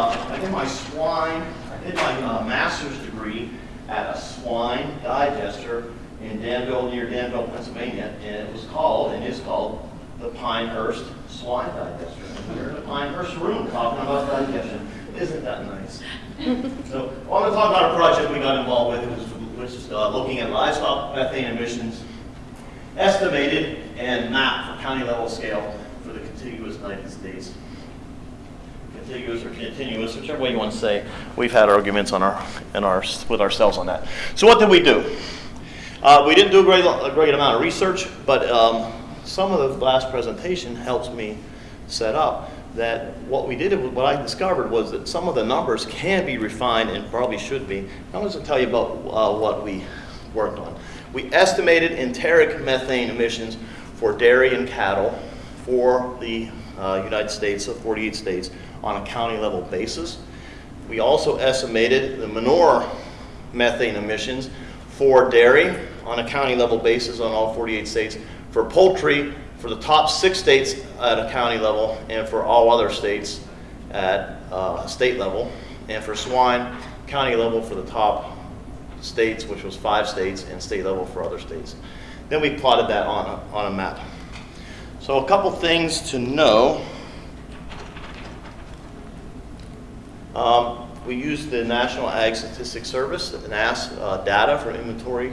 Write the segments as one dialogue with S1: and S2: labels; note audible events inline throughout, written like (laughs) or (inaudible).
S1: uh, I did my swine, I did my uh, master's degree at a swine digester in Danville, near Danville, Pennsylvania, and it was called, and is called, the Pinehurst Swine Digester. We're in the Pinehurst room talking about digestion. Isn't that nice? So, I want to talk about a project we got involved with, which which is uh, looking at livestock methane emissions estimated and mapped for county level scale for the contiguous United States. Contiguous or continuous, whichever way you want to say. We've had arguments on our, in our, with ourselves on that. So what did we do? Uh, we didn't do a great, a great amount of research, but um, some of the last presentation helps me set up that what we did, what I discovered was that some of the numbers can be refined and probably should be. I'm going to tell you about uh, what we worked on. We estimated enteric methane emissions for dairy and cattle for the uh, United States, the 48 states, on a county level basis. We also estimated the manure methane emissions for dairy on a county level basis on all 48 states, for poultry for the top six states at a county level, and for all other states at uh, state level, and for swine, county level for the top states, which was five states, and state level for other states. Then we plotted that on a, on a map. So a couple things to know. Um, we used the National Ag Statistics Service, NASS, uh, data for inventory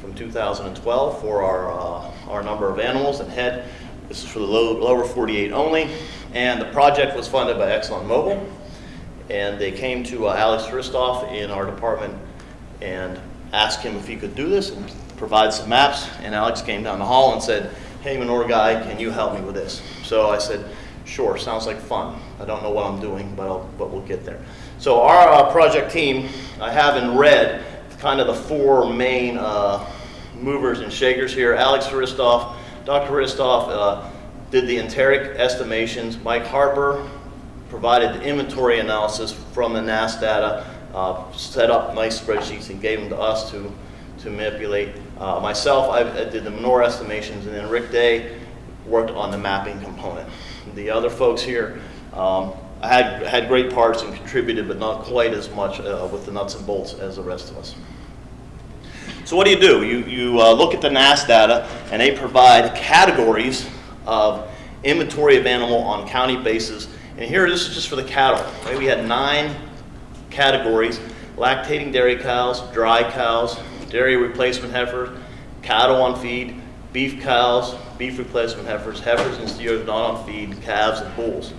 S1: from 2012 for our, uh, our number of animals and head. This is for the low, lower 48 only. And the project was funded by ExxonMobil. And they came to uh, Alex Hristov in our department and asked him if he could do this and provide some maps. And Alex came down the hall and said, hey, Menor guy, can you help me with this? So I said, sure, sounds like fun. I don't know what I'm doing, but, I'll, but we'll get there. So our uh, project team, I have in red kind of the four main uh, movers and shakers here. Alex Hristov, Dr. Hristov uh, did the enteric estimations. Mike Harper provided the inventory analysis from the NASS data, uh, set up nice spreadsheets and gave them to us to, to manipulate. Uh, myself, I, I did the manure estimations, and then Rick Day worked on the mapping component. The other folks here, um, I had, had great parts and contributed, but not quite as much uh, with the nuts and bolts as the rest of us. So what do you do? You, you uh, look at the NASS data, and they provide categories of inventory of animal on county basis. And here, this is just for the cattle. Right? We had nine categories, lactating dairy cows, dry cows, dairy replacement heifers, cattle on feed, beef cows, beef replacement heifers, heifers and steers not on feed, calves and bulls.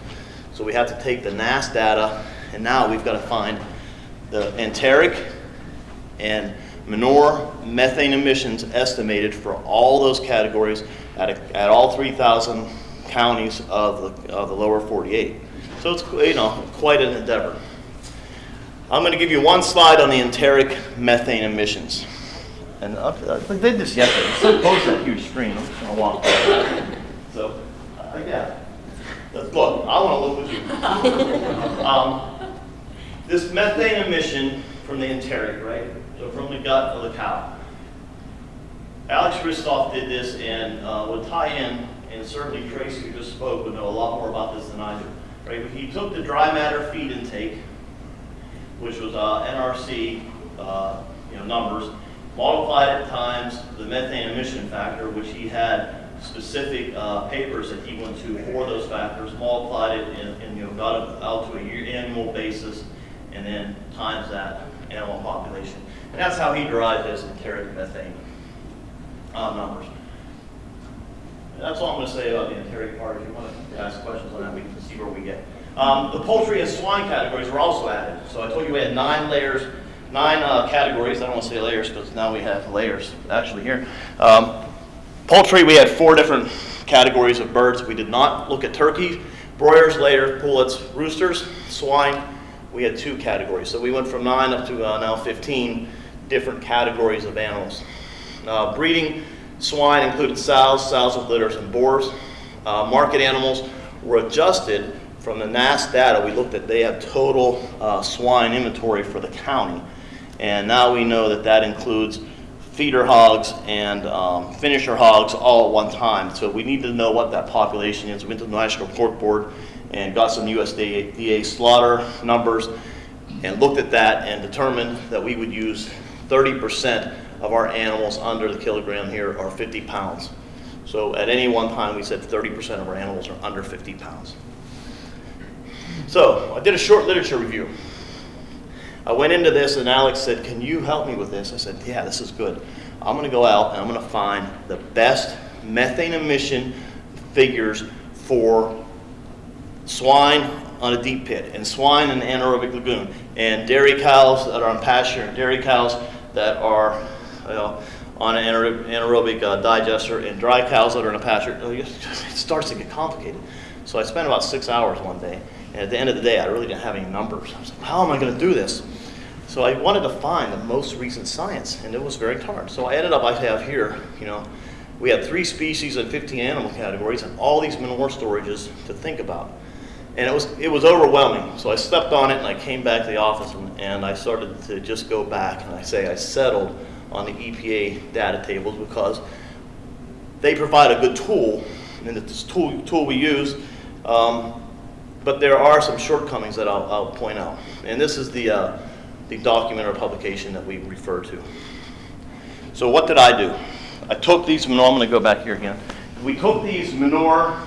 S1: So we have to take the NASS data, and now we've got to find the enteric and manure methane emissions estimated for all those categories at, a, at all 3,000 counties of the, of the lower 48. So it's you know quite an endeavor. I'm going to give you one slide on the enteric methane emissions. And uh, I did this yesterday. It's so close to that huge screen. I'm just going to walk by. So, uh, yeah. Look, I want to look with you. Um, this methane emission from the enteric, right? So from the gut of the cow. Alex Hristov did this and uh, would tie in, and certainly Tracy, who just spoke, would know a lot more about this than I do. Right? He took the dry matter feed intake, which was uh, NRC uh, you know, numbers, multiplied it times the methane emission factor, which he had specific uh, papers that he went to for those factors, multiplied it and, and you know, got it out to a year, annual basis, and then times that animal population. And that's how he derived his enteric methane uh, numbers. And that's all I'm going to say about the enteric part. If you want to ask questions on that, we can see where we get. Um, the poultry and swine categories were also added. So I told you we had nine layers, nine uh, categories. I don't want to say layers because now we have layers actually here. Um, poultry, we had four different categories of birds. We did not look at turkeys, broilers, layers, pullets, roosters, swine. We had two categories. So we went from nine up to uh, now 15 different categories of animals. Uh, breeding swine included sows, sows with litters, and boars. Uh, market animals were adjusted from the NASS data. We looked at they have total uh, swine inventory for the county. And now we know that that includes feeder hogs and um, finisher hogs all at one time. So we need to know what that population is. We went to the National Pork Board and got some USDA slaughter numbers and looked at that and determined that we would use 30% of our animals under the kilogram here are 50 pounds. So at any one time, we said 30% of our animals are under 50 pounds. So I did a short literature review. I went into this and Alex said, can you help me with this? I said, yeah, this is good. I'm gonna go out and I'm gonna find the best methane emission figures for swine on a deep pit and swine in an anaerobic lagoon and dairy cows that are on pasture and dairy cows that are you know, on an anaerobic uh, digester and dry cows that are in a pasture. (laughs) It starts to get complicated. So I spent about six hours one day and at the end of the day I really didn't have any numbers. I was like, how am I going to do this? So I wanted to find the most recent science and it was very hard. So I ended up, I have here, you know, we had three species and 15 animal categories and all these manure storages to think about. And it was, it was overwhelming. So I stepped on it and I came back to the office and, and I started to just go back and I say I settled on the EPA data tables because they provide a good tool and it's tool, tool we use, um, but there are some shortcomings that I'll, I'll point out. And this is the, uh, the document or publication that we refer to. So what did I do? I took these manure, I'm going to go back here again. We took these manure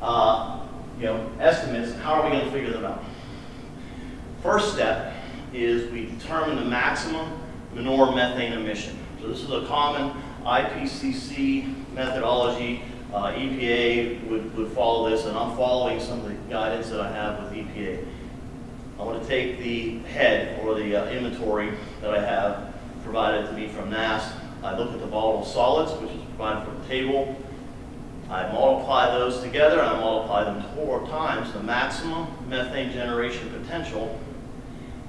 S1: uh, you know, estimates, how are we going to figure them out? First step is we determine the maximum manure methane emission. So this is a common IPCC methodology. Uh, EPA would, would follow this, and I'm following some of the guidance that I have with EPA. I want to take the head or the uh, inventory that I have provided to me from NASS I look at the volatile solids, which is provided from the table. I multiply those together, and I multiply them four times the maximum methane generation potential,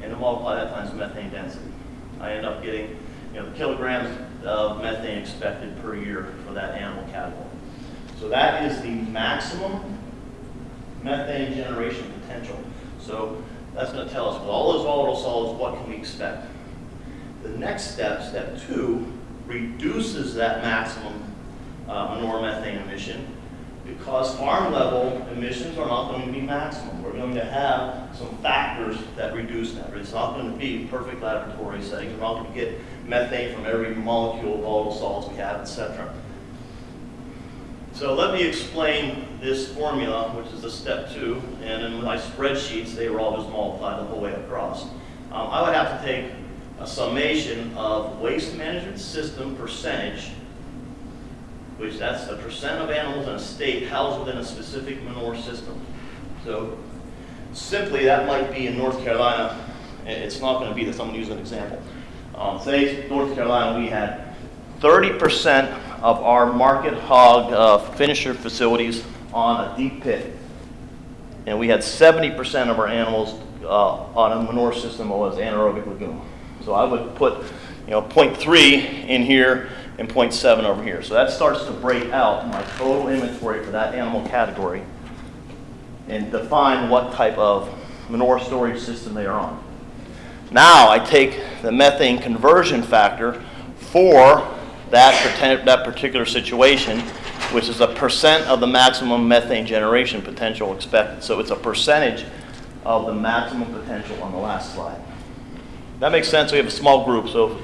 S1: and I multiply that times methane density. I end up getting you know, the kilograms of methane expected per year for that animal category. So that is the maximum methane generation potential. So that's going to tell us with all those volatile solids, what can we expect? The next step, step two, reduces that maximum uh, manure methane emission because farm level emissions are not going to be maximum. We're going to have some factors that reduce that. It's not going to be perfect laboratory settings. We're not going to get methane from every molecule of volatile solids we have, etc. So let me explain this formula, which is the step two, and in my spreadsheets, they were all just multiplied the whole way across. Um, I would have to take a summation of waste management system percentage, which that's the percent of animals in a state housed within a specific manure system. So simply that might be in North Carolina, it's not going to be this, I'm going to use an example. Um, say North Carolina, we had 30% of our market hog uh, finisher facilities on a deep pit. And we had 70% of our animals uh, on a manure system that was anaerobic lagoon. So I would put, you know, 0.3 in here and 0.7 over here. So that starts to break out my total inventory for that animal category and define what type of manure storage system they are on. Now I take the methane conversion factor for that, that particular situation, which is a percent of the maximum methane generation potential expected. So it's a percentage of the maximum potential on the last slide. That makes sense. We have a small group, so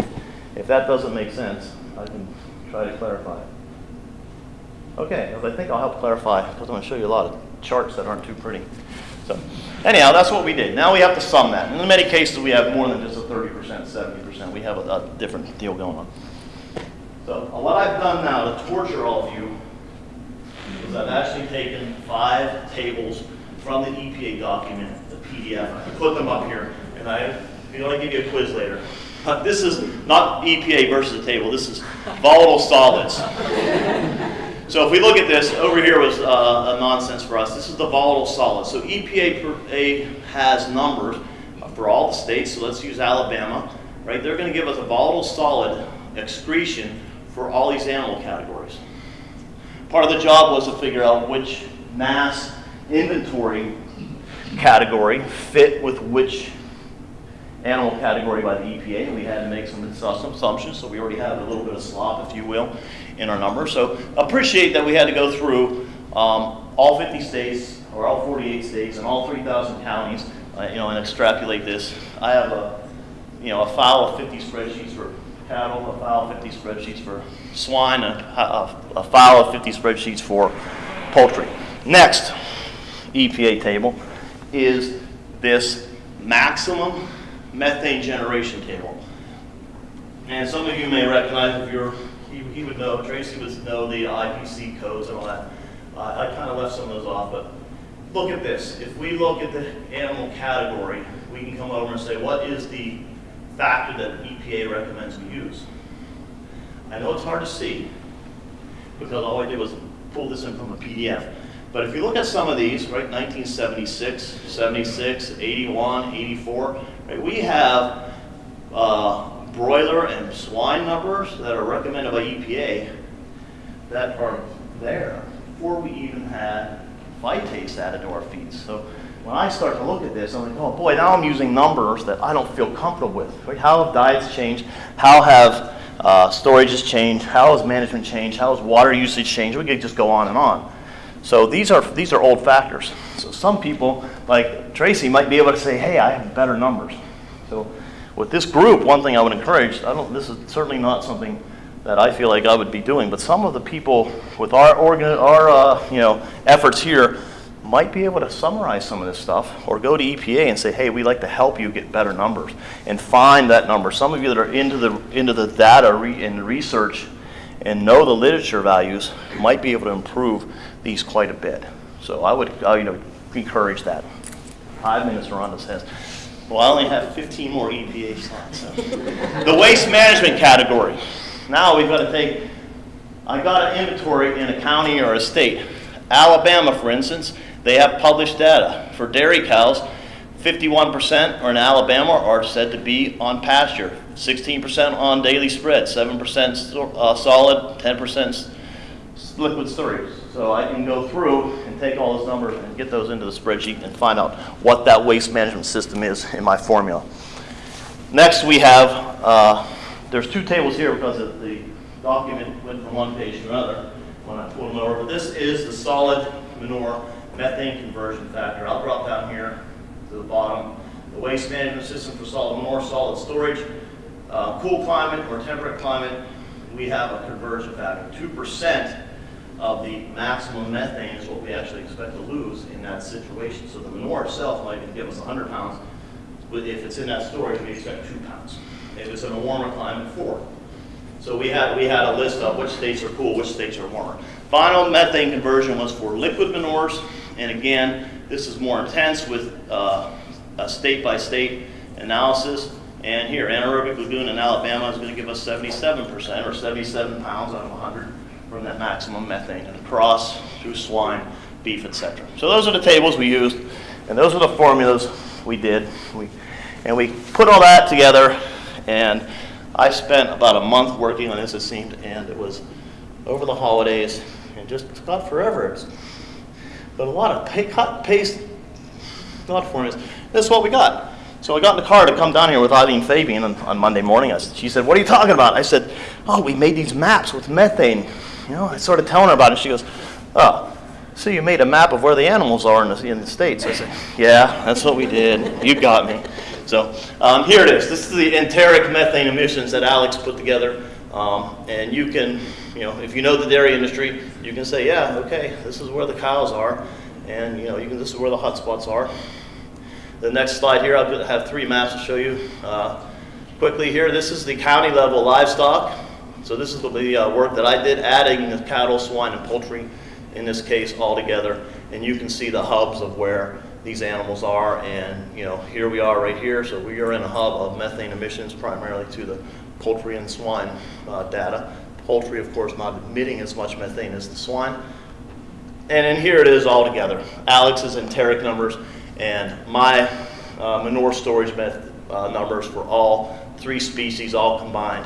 S1: if that doesn't make sense, I can try to clarify it. Okay, I think I'll help clarify because I'm going to show you a lot of charts that aren't too pretty. So anyhow, that's what we did. Now we have to sum that. In many cases, we have more than just a 30%, 70%. We have a, a different deal going on. So what I've done now to torture all of you is I've actually taken five tables from the EPA document, the PDF. I put them up here, and I you know, I'll give you a quiz later. Uh, this is not EPA versus the table. This is volatile solids. so if we look at this, over here was uh, a nonsense for us. This is the volatile solids. So EPA has numbers for all the states. So let's use Alabama. Right? They're going to give us a volatile solid excretion for all these animal categories. Part of the job was to figure out which NASS inventory category fit with which animal category by the EPA, we had to make some assumptions, so we already have a little bit of slop, if you will, in our numbers. So appreciate that we had to go through um, all 50 states, or all 48 states and all 3,000 counties, uh, you know, and extrapolate this. I have a, you know, a file of 50 spreadsheets for cattle, a file of 50 spreadsheets for swine, a, a, a file of 50 spreadsheets for poultry. Next EPA table is this maximum methane generation table. And some of you may recognize if you're, he, he would know, Tracy would know the IPC codes and all that. Uh, I kind of left some of those off, but look at this. If we look at the animal category, we can come over and say, what is the factor that EPA recommends we use? I know it's hard to see because all I did was pull this in from a PDF. But if you look at some of these, right, 1976, 76, 81, 84, right, we have uh, broiler and swine numbers that are recommended by EPA that are there before we even had phytase added to our feeds. So when I start to look at this, I'm like, oh boy, now I'm using numbers that I don't feel comfortable with. Right? How have diets changed? How have uh, storages changed? How has management changed? How has water usage changed? We could just go on and on. So these are these are old factors. So some people, like Tracy, might be able to say, hey, I have better numbers. So with this group, one thing I would encourage, I don't, this is certainly not something that I feel like I would be doing, but some of the people with our, organ, our uh, you know, efforts here might be able to summarize some of this stuff or go to EPA and say, hey, we'd like to help you get better numbers and find that number. Some of you that are into the, into the data re and research and know the literature values might be able to improve these quite a bit. So I would you know, encourage that. Five minutes on this. Well, I only have 15 more EPA slides. So. the waste management category. Now we've got to take, I got an inventory in a county or a state. Alabama, for instance, they have published data. For dairy cows, 51% are in Alabama are said to be on pasture, 16% on daily spread, 7% uh, solid, 10% liquid storage. So I can go through and take all those numbers and get those into the spreadsheet and find out what that waste management system is in my formula. Next we have, uh, there's two tables here because the document went from one page to another when I pulled them over, but this is the solid manure methane conversion factor. I'll drop down here to the bottom. The waste management system for solid manure, solid storage, uh, cool climate or temperate climate, we have a conversion factor. 2% of the maximum methane is what we actually expect to lose in that situation. So the manure itself might give us 100 pounds, but if it's in that storage, we expect two pounds. If it's in a warmer climate, four. So we had, we had a list of which states are cool, which states are warmer. Final methane conversion was for liquid manures, and again, this is more intense with uh, a state-by-state -state analysis. And here, anaerobic lagoon in Alabama is going to give us 77% or 77 pounds out of 100 from that maximum methane and across through swine, beef, etc. So those are the tables we used, and those are the formulas we did. We, and we put all that together, and I spent about a month working on this, it seemed, and it was over the holidays, and just got forever. But a lot of pay, cut, paste, not formulas. This is what we got. So I got in the car to come down here with Eileen Fabian on, on Monday morning. I, she said, what are you talking about? I said, oh, we made these maps with methane you know, I started telling her about it. She goes, oh, so you made a map of where the animals are in the, in the States. I said, yeah, that's what we did. You got me. So um, here it is. This is the enteric methane emissions that Alex put together. Um, and you can, you know, if you know the dairy industry, you can say, yeah, okay, this is where the cows are. And, you know, you can, this is where the hot spots are. The next slide here, I'll have three maps to show you. Uh, quickly here, this is the county level livestock. So this is the uh, work that I did, adding the cattle, swine, and poultry in this case all together. And you can see the hubs of where these animals are. And you know, here we are right here. So we are in a hub of methane emissions primarily to the poultry and swine uh, data. Poultry, of course, not emitting as much methane as the swine. And here it is all together. Alex's enteric numbers and my uh, manure storage method, uh, numbers for all three species all combined.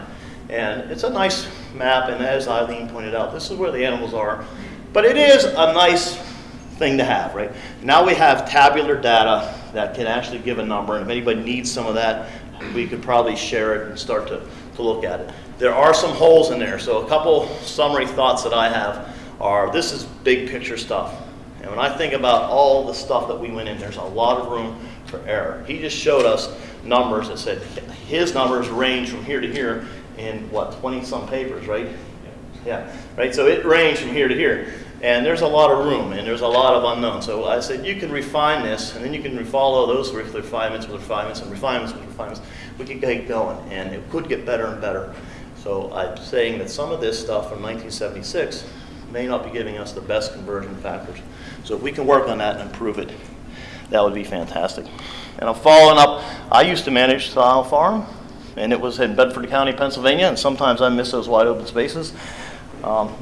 S1: And it's a nice map, and as Eileen pointed out, this is where the animals are. But it is a nice thing to have, right? Now we have tabular data that can actually give a number, and if anybody needs some of that, we could probably share it and start to, to look at it. There are some holes in there, so a couple summary thoughts that I have are, this is big picture stuff. And when I think about all the stuff that we went in, there's a lot of room for error. He just showed us numbers that said his numbers range from here to here in what, 20 some papers, right? Yeah, right. So it ranged from here to here. And there's a lot of room and there's a lot of unknown. So I said, you can refine this and then you can follow those refinements with refinements and refinements with refinements. We can get going and it could get better and better. So I'm saying that some of this stuff from 1976 may not be giving us the best conversion factors. So if we can work on that and improve it, that would be fantastic. And I'm following up, I used to manage Style Farm, and it was in Bedford County, Pennsylvania, and sometimes I miss those wide open spaces. Um,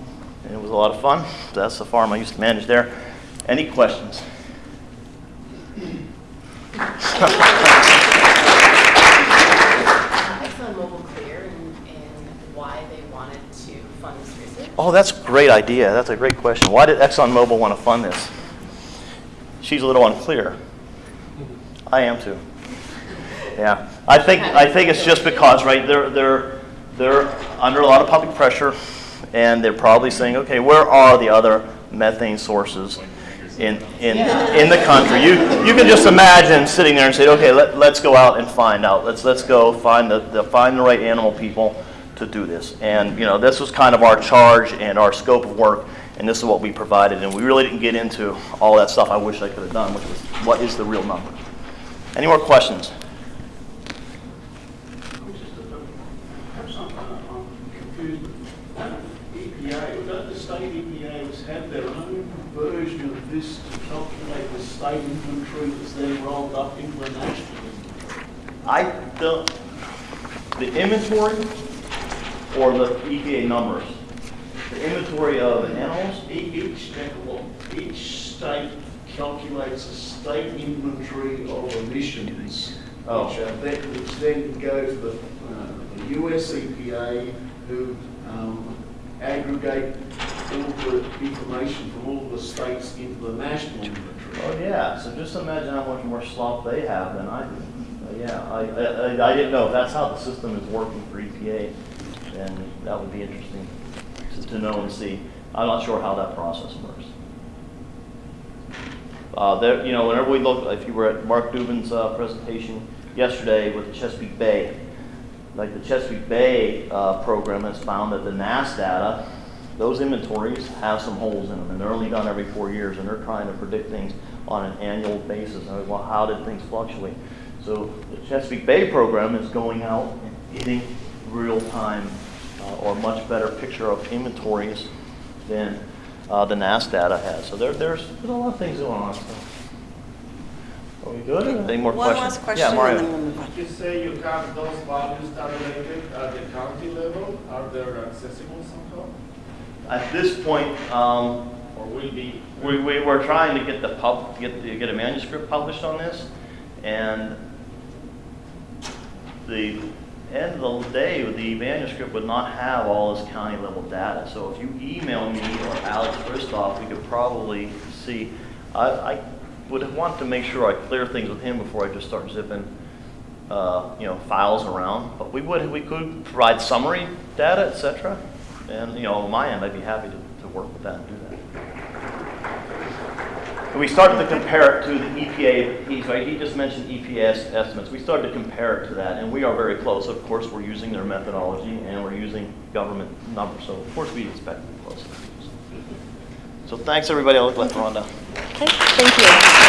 S1: and it was a lot of fun. That's the farm I used to manage there. Any questions? (laughs)
S2: ExxonMobil clear and, and why they wanted to fund this research?
S1: Oh, that's a great idea. That's a great question. Why did ExxonMobil want to fund this? She's a little unclear. I am too. Yeah, I think I think it's just because, right? They're they're they're under a lot of public pressure, and they're probably saying, okay, where are the other methane sources in in in the country? You you can just imagine sitting there and say, okay, let let's go out and find out. Let's let's go find the, the find the right animal people to do this. And you know, this was kind of our charge and our scope of work, and this is what we provided. And we really didn't get into all that stuff I wish I could have done, which was what is the real number. Any more questions?
S3: I'm just a bit, perhaps I'm, I'm confused, EPA, the state EPAs have their own version of this to calculate the state inventory that's then rolled up into a national inventory?
S1: I don't, the inventory or the EPA numbers? The inventory of animals?
S3: Each state, each state calculates a state inventory of emissions.
S1: Oh.
S3: Which are then, which then go to the, uh, the US EPA, who, um, aggregate all the information from all the states into the national inventory.
S1: Oh, yeah, so just imagine how much more slop they have than I do. Uh, Yeah, I, I, I- I didn't know that's how the system is working for EPA, then that would be interesting to, to know and see. I'm not sure how that process works. Uh, there, you know, whenever we look, if you were at Mark Dubin's, uh, presentation yesterday with the Chesapeake Bay, like the Chesapeake Bay, uh, program has found that the NASS data, those inventories have some holes in them, and they're only done every four years, and they're trying to predict things on an annual basis. And well, how did things fluctuate? So the Chesapeake Bay program is going out and getting real-time uh, or much better picture of inventories than uh, the NASS data has. So there, there's, there's a lot of things going on. So. Are we good? Any more
S4: One
S1: questions?
S4: last question
S1: Yeah, Mario.
S4: then we'll move.
S5: You say you have those values tabulated at the county level, are they accessible somehow?
S1: At this point, um,
S5: Or will be?
S1: We, we were trying to get the pub, get, the- get a manuscript published on this, and the end of the day, the manuscript would not have all this county level data. So if you email me or Alex Hristov, we could probably see, I, I would want to make sure I clear things with him before I just start zipping, uh, you know, files around. But we would, we could provide summary data, et cetera. And, you know, on my end, I'd be happy to, to work with that and do we started to compare it to the EPA right? He just mentioned EPS estimates. We started to compare it to that, and we are very close. Of course, we're using their methodology, and we're using government numbers, so of course we expect to be close. So thanks, everybody. I'll let Rhonda.
S4: Okay, thank you.